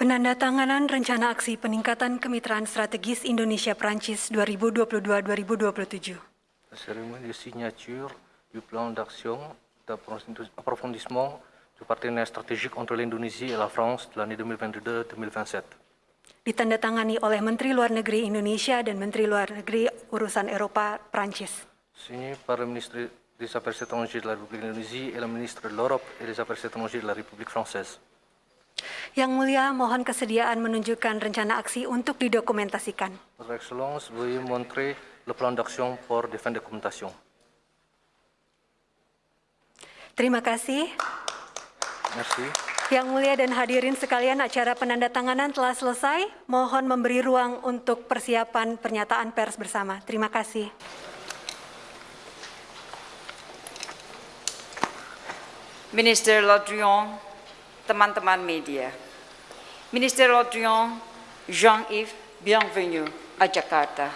Penandatanganan Rencana Aksi Peningkatan Kemitraan Strategis Indonesia-Prancis 2022-2027. La cérémonie de signature du plan d'action d'approfondissement du partenariat stratégique entre l'Indonésie et la France de l'année 2022-2027. Ditandatangani oleh Menteri Luar Negeri Indonesia dan Menteri Luar Negeri Urusan Eropa Prancis. Signé par le ministre des Affaires étrangères de la République d'Indonésie et le ministre de l'Europe et des Affaires étrangères de la République française. Yang mulia, mohon kesediaan menunjukkan rencana aksi untuk didokumentasikan. Votre Excellence, veuillez montrer le plan d'action pour défendre la documentation. Terima kasih. Merci. Yang mulia dan hadirin sekalian, acara penandatanganan telah selesai. Mohon memberi ruang untuk persiapan pernyataan pers bersama. Terima kasih. Minister Lodrion, teman-teman media. Minister Lodrion, Jean-Yves, bienvenue à Jakarta.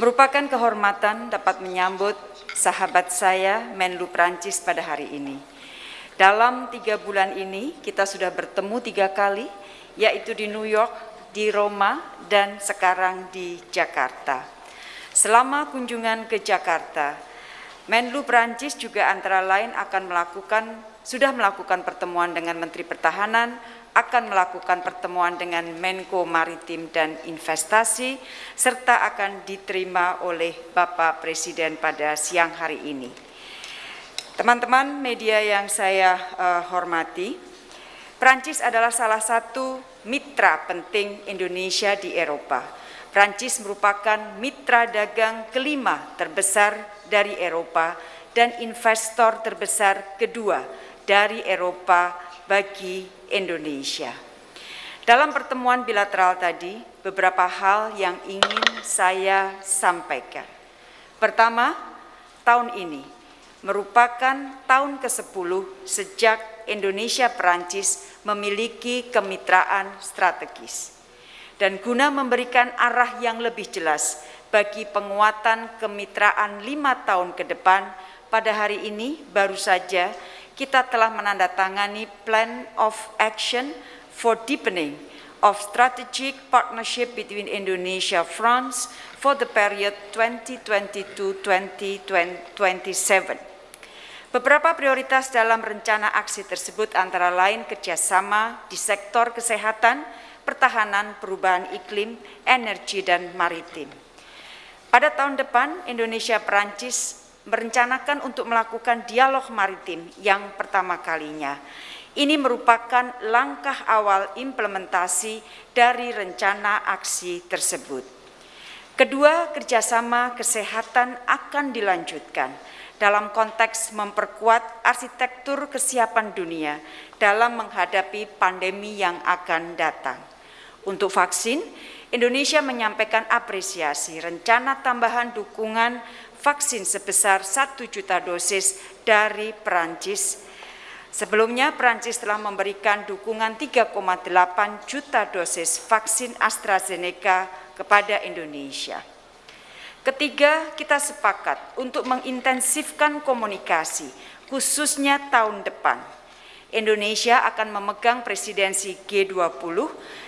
Merupakan kehormatan dapat menyambut sahabat saya Menlu Prancis pada hari ini. Dalam tiga bulan ini kita sudah bertemu tiga kali, yaitu di New York, di Roma, dan sekarang di Jakarta. Selama kunjungan ke Jakarta, Menlu Prancis juga antara lain akan melakukan sudah melakukan pertemuan dengan Menteri Pertahanan, akan melakukan pertemuan dengan Menko Maritim dan Investasi, serta akan diterima oleh Bapak Presiden pada siang hari ini. Teman-teman media yang saya uh, hormati, Prancis adalah salah satu mitra penting Indonesia di Eropa. Prancis merupakan mitra dagang kelima terbesar dari Eropa dan investor terbesar kedua dari Eropa bagi Indonesia. Dalam pertemuan bilateral tadi, beberapa hal yang ingin saya sampaikan. Pertama, tahun ini merupakan tahun ke-10 sejak Indonesia Perancis memiliki kemitraan strategis. Dan guna memberikan arah yang lebih jelas bagi penguatan kemitraan lima tahun ke depan, pada hari ini baru saja kita telah menandatangani Plan of Action for Deepening of Strategic Partnership between Indonesia France for the period 2022-2027. Beberapa prioritas dalam rencana aksi tersebut antara lain kerjasama di sektor kesehatan, pertahanan, perubahan iklim, energi, dan maritim. Pada tahun depan, Indonesia-Perancis merencanakan untuk melakukan dialog maritim yang pertama kalinya. Ini merupakan langkah awal implementasi dari rencana aksi tersebut. Kedua, kerjasama kesehatan akan dilanjutkan dalam konteks memperkuat arsitektur kesiapan dunia dalam menghadapi pandemi yang akan datang. Untuk vaksin, Indonesia menyampaikan apresiasi rencana tambahan dukungan vaksin sebesar 1 juta dosis dari Perancis. Sebelumnya Perancis telah memberikan dukungan 3,8 juta dosis vaksin AstraZeneca kepada Indonesia. Ketiga, kita sepakat untuk mengintensifkan komunikasi, khususnya tahun depan. Indonesia akan memegang presidensi G20,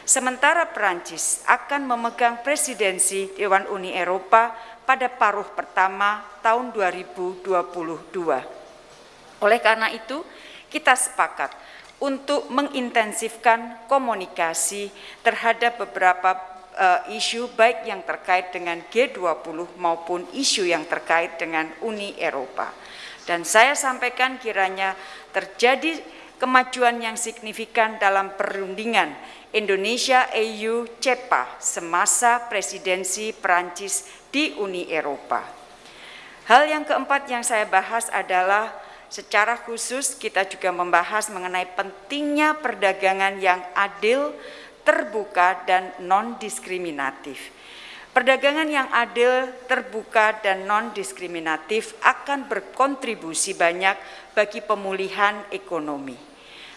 sementara Perancis akan memegang presidensi Dewan Uni Eropa pada paruh pertama tahun 2022. Oleh karena itu, kita sepakat untuk mengintensifkan komunikasi terhadap beberapa uh, isu baik yang terkait dengan G20 maupun isu yang terkait dengan Uni Eropa. Dan saya sampaikan kiranya terjadi kemajuan yang signifikan dalam perundingan Indonesia EU CEPA semasa presidensi Perancis di Uni Eropa. Hal yang keempat yang saya bahas adalah secara khusus kita juga membahas mengenai pentingnya perdagangan yang adil, terbuka dan non-diskriminatif. Perdagangan yang adil, terbuka, dan non-diskriminatif akan berkontribusi banyak bagi pemulihan ekonomi.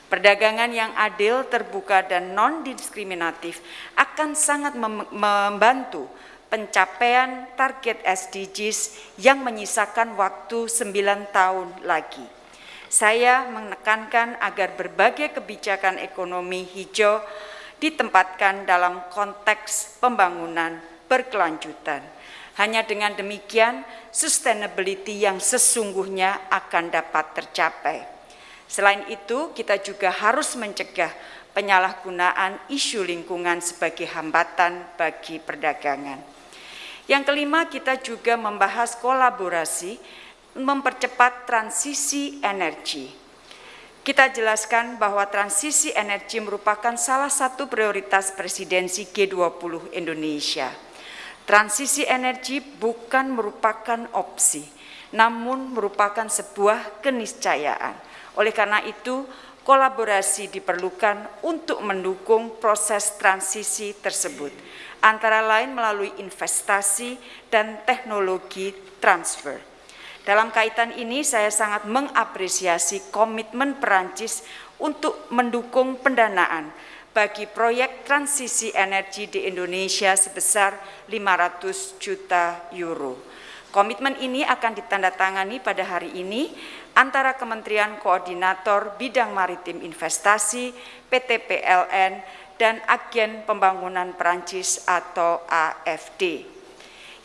Perdagangan yang adil, terbuka, dan non-diskriminatif akan sangat membantu pencapaian target SDGs yang menyisakan waktu 9 tahun lagi. Saya menekankan agar berbagai kebijakan ekonomi hijau ditempatkan dalam konteks pembangunan berkelanjutan. Hanya dengan demikian, sustainability yang sesungguhnya akan dapat tercapai. Selain itu, kita juga harus mencegah penyalahgunaan isu lingkungan sebagai hambatan bagi perdagangan. Yang kelima, kita juga membahas kolaborasi mempercepat transisi energi. Kita jelaskan bahwa transisi energi merupakan salah satu prioritas presidensi G20 Indonesia. Transisi energi bukan merupakan opsi, namun merupakan sebuah keniscayaan. Oleh karena itu, kolaborasi diperlukan untuk mendukung proses transisi tersebut, antara lain melalui investasi dan teknologi transfer. Dalam kaitan ini, saya sangat mengapresiasi komitmen Perancis untuk mendukung pendanaan bagi proyek transisi energi di Indonesia sebesar 500 juta euro. Komitmen ini akan ditandatangani pada hari ini antara Kementerian Koordinator Bidang Maritim Investasi, PT PLN, dan Agen Pembangunan Perancis atau AFD.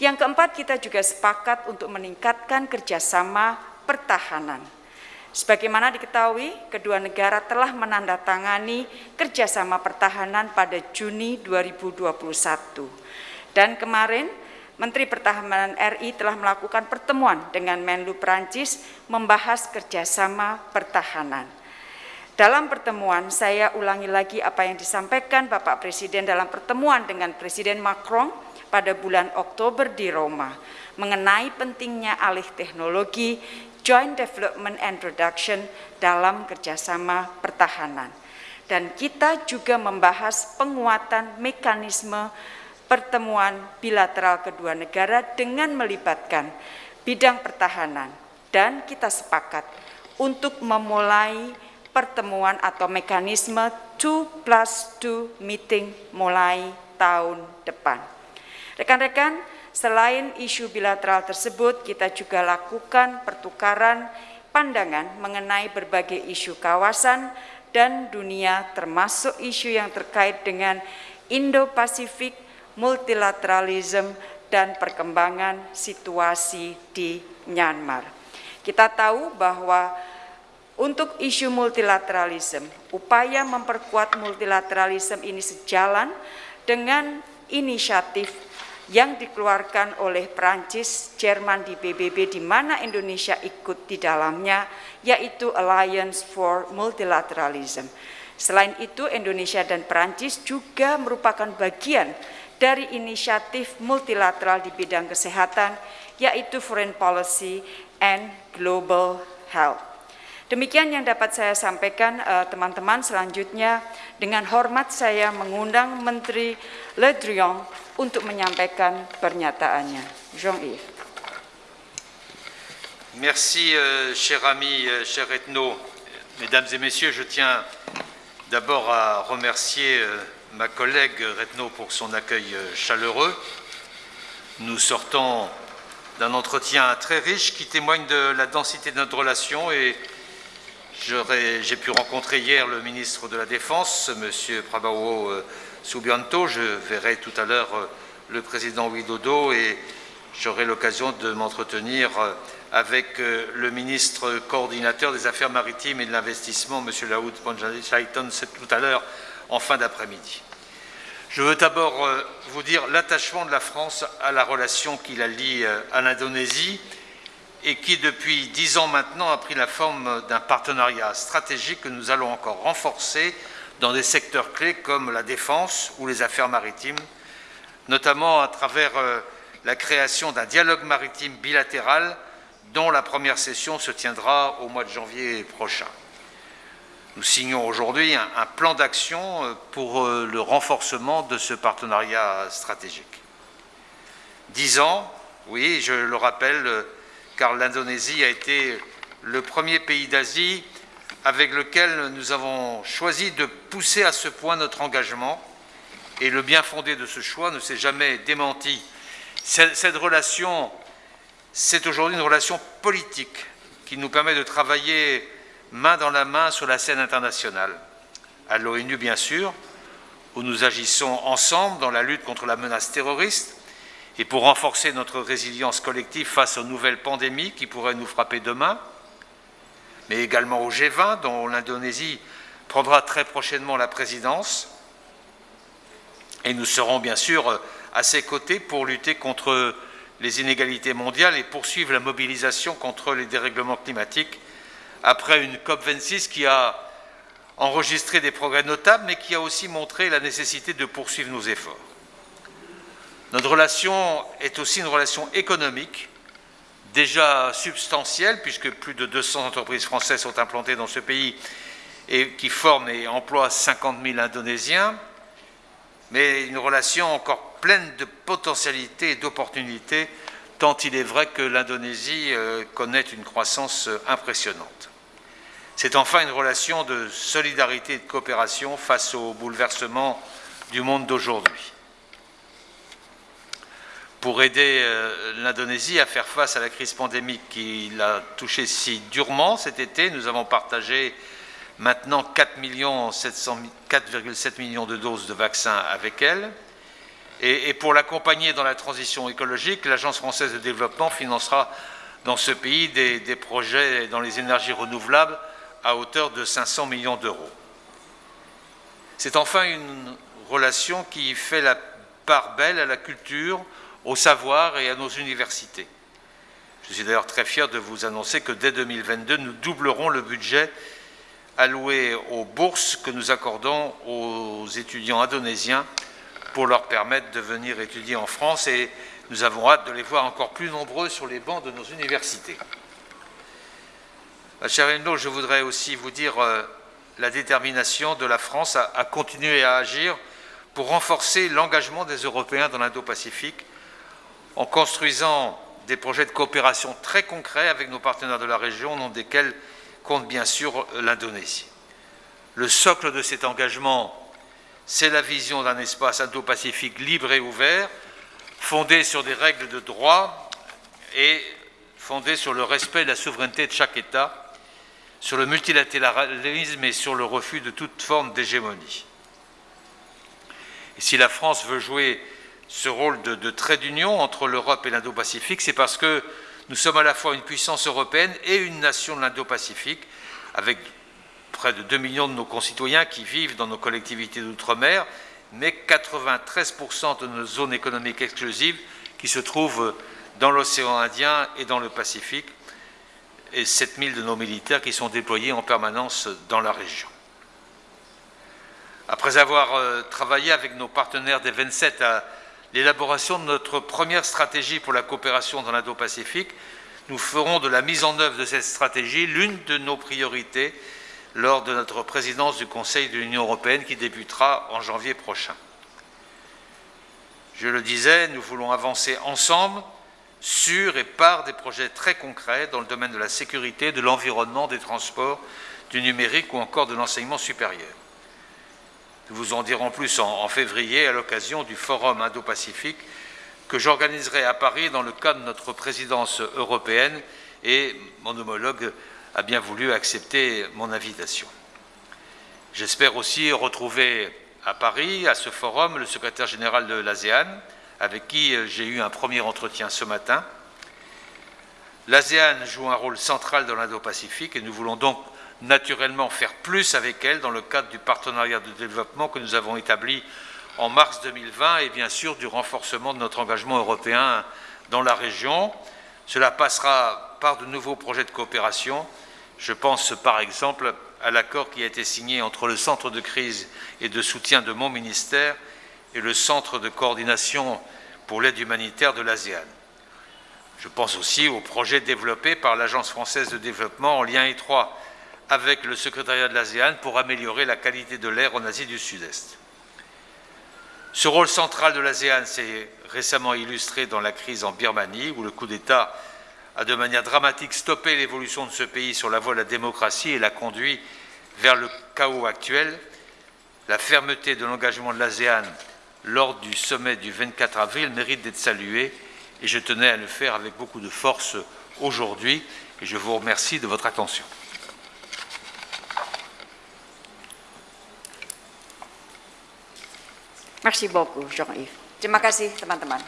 Yang keempat, kita juga sepakat untuk meningkatkan kerjasama pertahanan Sebagaimana diketahui, kedua negara telah menandatangani kerjasama pertahanan pada Juni 2021. Dan kemarin, Menteri Pertahanan RI telah melakukan pertemuan dengan Menlu Perancis membahas kerjasama pertahanan. Dalam pertemuan, saya ulangi lagi apa yang disampaikan Bapak Presiden dalam pertemuan dengan Presiden Macron pada bulan Oktober di Roma mengenai pentingnya alih teknologi joint development and production dalam kerjasama pertahanan. Dan kita juga membahas penguatan mekanisme pertemuan bilateral kedua negara dengan melibatkan bidang pertahanan. Dan kita sepakat untuk memulai pertemuan atau mekanisme 2 plus 2 meeting mulai tahun depan. Rekan-rekan, Selain isu bilateral tersebut, kita juga lakukan pertukaran pandangan mengenai berbagai isu kawasan dan dunia termasuk isu yang terkait dengan Indo-Pasifik, multilateralism, dan perkembangan situasi di Myanmar. Kita tahu bahwa untuk isu multilateralism, upaya memperkuat multilateralism ini sejalan dengan inisiatif yang dikeluarkan oleh Prancis, Jerman di PBB di mana Indonesia ikut di dalamnya yaitu Alliance for Multilateralism. Selain itu Indonesia dan Prancis juga merupakan bagian dari inisiatif multilateral di bidang kesehatan yaitu Foreign Policy and Global Health. Demikian yang dapat saya sampaikan eh, teman-teman. Selanjutnya dengan hormat saya mengundang Menteri Le Drian untuk menyampaikan pernyataannya. Jean-Yves. Merci, euh, cher ami, euh, cher Ethno. Mesdames et messieurs, je tiens d'abord à remercier euh, ma collègue Retno pour son accueil euh, chaleureux. Nous sortons d'un entretien très riche qui témoigne de la densité de notre relation et j'ai pu rencontrer hier le ministre de la Défense, M. Prabawo euh, Subianto. Je verrai tout à l'heure euh, le président Widodo et j'aurai l'occasion de m'entretenir avec le ministre coordinateur des Affaires maritimes et de l'Investissement, M. Laoud Panjalichaiton, tout à l'heure en fin d'après-midi. Je veux d'abord vous dire l'attachement de la France à la relation qui la lie à l'Indonésie et qui, depuis dix ans maintenant, a pris la forme d'un partenariat stratégique que nous allons encore renforcer dans des secteurs clés comme la défense ou les affaires maritimes, notamment à travers euh, la création d'un dialogue maritime bilatéral dont la première session se tiendra au mois de janvier prochain. Nous signons aujourd'hui un, plan d'action euh, pour euh, le renforcement de ce partenariat stratégique. Dix ans, oui, je le rappelle, car l'Indonésie a été le premier pays d'Asie avec lequel nous avons choisi de pousser à ce point notre engagement et le bien fondé de ce choix ne s'est jamais démenti. Cette relation, c'est aujourd'hui une relation politique qui nous permet de travailler main dans la main sur la scène internationale, à l'ONU bien sûr, où nous agissons ensemble dans la lutte contre la menace terroriste et pour renforcer notre résilience collective face aux nouvelles pandémies qui pourraient nous frapper demain, mais également au G20 dont l'Indonésie prendra très prochainement la présidence. Et nous serons bien sûr à ses côtés pour lutter contre les inégalités mondiales et poursuivre la mobilisation contre les dérèglements climatiques après une COP26 qui a enregistré des progrès notables, mais qui a aussi montré la nécessité de poursuivre nos efforts. Notre relation est aussi une relation économique, déjà substantielle, puisque plus de 200 entreprises françaises sont implantées dans ce pays et qui forment et emploient 50 000 Indonésiens, mais une relation encore pleine de potentialités et d'opportunités, tant il est vrai que l'Indonésie euh, connaît une croissance euh, impressionnante. C'est enfin une relation de solidarité et de coopération face aux bouleversements du monde d'aujourd'hui. Pour aider euh, l'Indonésie à faire face à la crise pandémique qui l'a touchée si durement cet été, nous avons partagé maintenant 4,7 millions de doses de vaccins avec elle. Et, pour l'accompagner dans la transition écologique, l'Agence française de développement financera dans ce pays des, des projets dans les énergies renouvelables à hauteur de 500 millions d'euros. C'est enfin une relation qui fait la part belle à la culture, au savoir et à nos universités. Je suis d'ailleurs très fier de vous annoncer que dès 2022, nous doublerons le budget alloués aux bourses que nous accordons aux étudiants indonésiens pour leur permettre de venir étudier en France et nous avons hâte de les voir encore plus nombreux sur les bancs de nos universités. Cher Elno, je voudrais aussi vous dire euh, la détermination de la France à, à continuer à agir pour renforcer l'engagement des Européens dans l'Indo-Pacifique en construisant des projets de coopération très concrets avec nos partenaires de la région, au nom desquels compte bien sûr l'Indonésie. Le socle de cet engagement, c'est la vision d'un espace indo-pacifique libre et ouvert, fondé sur des règles de droit et fondé sur le respect de la souveraineté de chaque État, sur le multilatéralisme et sur le refus de toute forme d'hégémonie. Et si la France veut jouer ce rôle de, trait d'union entre l'Europe et l'Indo-Pacifique, c'est parce que nous sommes à la fois une puissance européenne et une nation de l'Indo-Pacifique, avec près de 2 millions de nos concitoyens qui vivent dans nos collectivités d'outre-mer, mais 93% de nos zones économiques exclusives qui se trouvent dans l'océan Indien et dans le Pacifique, et 7000 de nos militaires qui sont déployés en permanence dans la région. Après avoir euh, travaillé avec nos partenaires des 27 à l'élaboration de notre première stratégie pour la coopération dans l'Indo-Pacifique. Nous ferons de la mise en œuvre de cette stratégie l'une de nos priorités lors de notre présidence du Conseil de l'Union européenne qui débutera en janvier prochain. Je le disais, nous voulons avancer ensemble sur et par des projets très concrets dans le domaine de la sécurité, de l'environnement, des transports, du numérique ou encore de l'enseignement supérieur. Nous vous en dirons plus en, février à l'occasion du Forum Indo-Pacifique que j'organiserai à Paris dans le cadre de notre présidence européenne et mon homologue a bien voulu accepter mon invitation. J'espère aussi retrouver à Paris, à ce forum, le secrétaire général de l'ASEAN, avec qui j'ai eu un premier entretien ce matin. L'ASEAN joue un rôle central dans l'Indo-Pacifique et nous voulons donc naturellement faire plus avec elle dans le cadre du partenariat de développement que nous avons établi en mars 2020 et bien sûr du renforcement de notre engagement européen dans la région. Cela passera par de nouveaux projets de coopération. Je pense par exemple à l'accord qui a été signé entre le Centre de crise et de soutien de mon ministère et le Centre de coordination pour l'aide humanitaire de l'ASEAN. Je pense aussi aux projets développés par l'Agence française de développement en lien étroit avec le secrétariat de l'ASEAN pour améliorer la qualité de l'air en Asie du Sud-Est. Ce rôle central de l'ASEAN s'est récemment illustré dans la crise en Birmanie, où le coup d'État a de manière dramatique stoppé l'évolution de ce pays sur la voie de la démocratie et l'a conduit vers le chaos actuel. La fermeté de l'engagement de l'ASEAN lors du sommet du 24 avril mérite d'être saluée et je tenais à le faire avec beaucoup de force aujourd'hui et je vous remercie de votre attention. Merci beaucoup, Jean-Yves. Terima kasih, teman-teman.